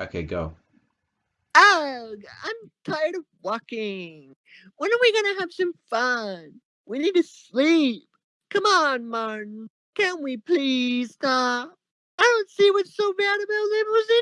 Okay, go. Ugh, I'm tired of walking. When are we gonna have some fun? We need to sleep. Come on, Martin. Can we please stop? I don't see what's so bad about limousine.